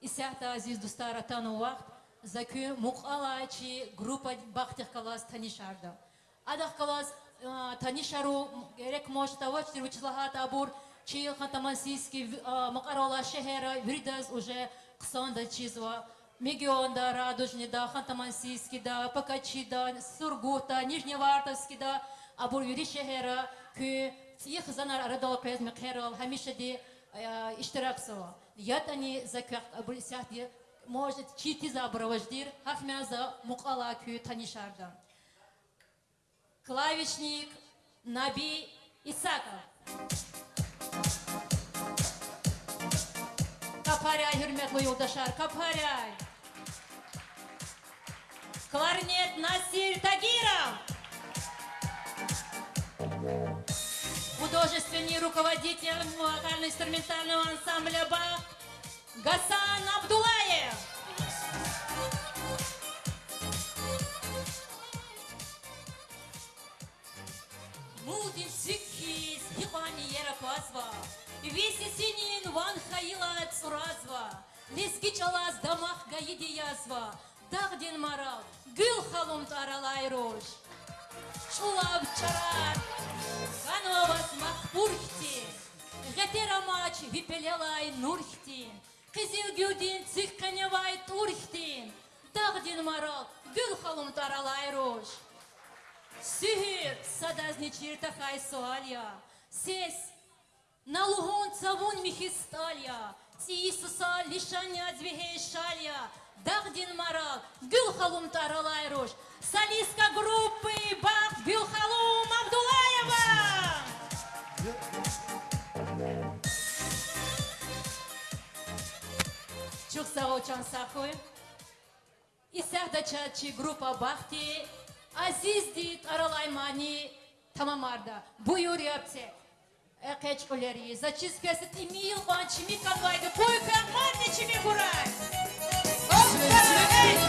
Исяхта азиз дустара тану вақт, Закю муқалачи группа бахтих калас танишарда. Адах калас танишару герек моштава чирвичлагат абур, чи хантамансийский мақарала шехера виридаз уже қсанда чизва. Мегионда, Радужни, да, Хантамансийский, да, Покачи, да, Сургута, Нижневартовский, да, Абур Юришехера, Кю, их занар радал пез хамишади, иштираксова. Ятани заках абур сяхти может чити забраваждир, хафмяза мукала кü танишарда. Клавишник Наби Исаков. Kaparay hürmetli yoldaşlar, kaparay. Кларнет Насир Тагиров. Художественный руководитель вокально-инструментального ансамбля Бах Гасан Абдулаев. Мудин Сикхис Ивани Ерапазва. Веси Синин Ван Хаила Цуразва. Лески Чалас Дамах Гаиди Язва. Дагдин Марал. Гүл Халум Таралай Рош. Шулап чарар, Канвабас мақпурхти, Ғатерамач випелелай нурхти, Қызилгюдин цихканевай турхти, Дагдин марал гүл халым таралай руш. Сюхир садазничир тахай суалья, Сес на лугон цавун михисталья, Иисуса лишаня двигей шалья, Дагдин марал гүл халым таралай руш. Чукса очан сахуй. И сяхдачачи группа Бахти Aziz dit aralaymani tamamарда. Buyur yapse. Экеч колери. Зачискест имил банчими канвайды. Пойка манничими курай. Çiğki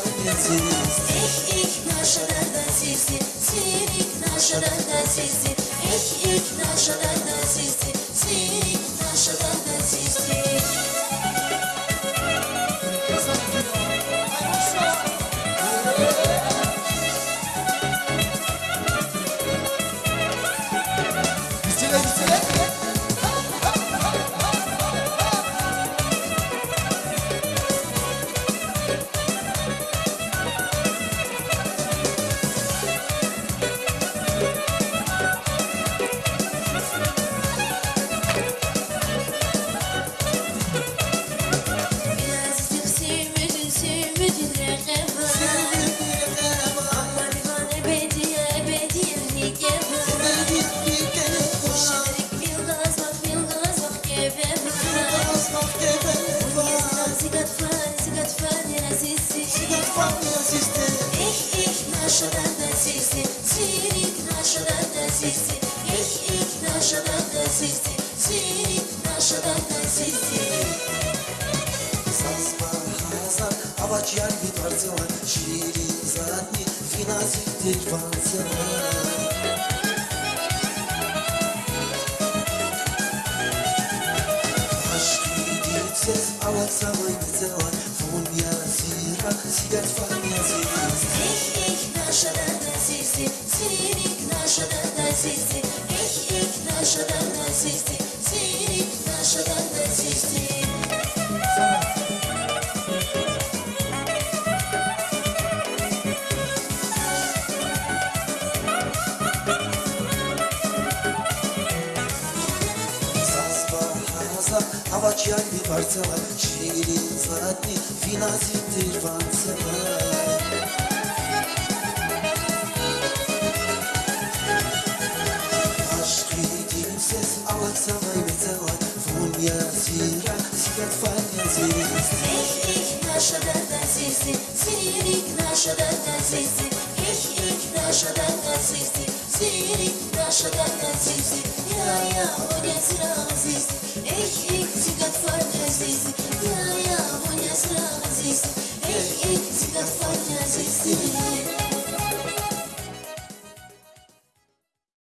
İh ih naşadan da zizi Zirik naşadan da zizi İh ih naşadan da zizi Zirik naşadan da zizi Bitire Naşadan da sisi Sirik naşadan da sisi İh ih naşadan da sisi Sirik naşadan da sisi Sazma hazar, avaç yay bir parçalar Şiiri zaradni, finazi dirvanzar Aşkı yediyse, avaç zamanı tela Funya zira, sigar fanyazız İh ih naşadan da sisi Sirik naşadan da sisi İh ih naşadan da Авачали парцела Ширин златни Виназит тирванцела Aşkı kimsiz Alaksamay metela Fun yazira Sigat fanya zirist Эх, эх, наша дата сиси, сирик наша дата сиси, эх, эх, наша дата сиси, сирик наша дата сиси, я я оня сира сиси,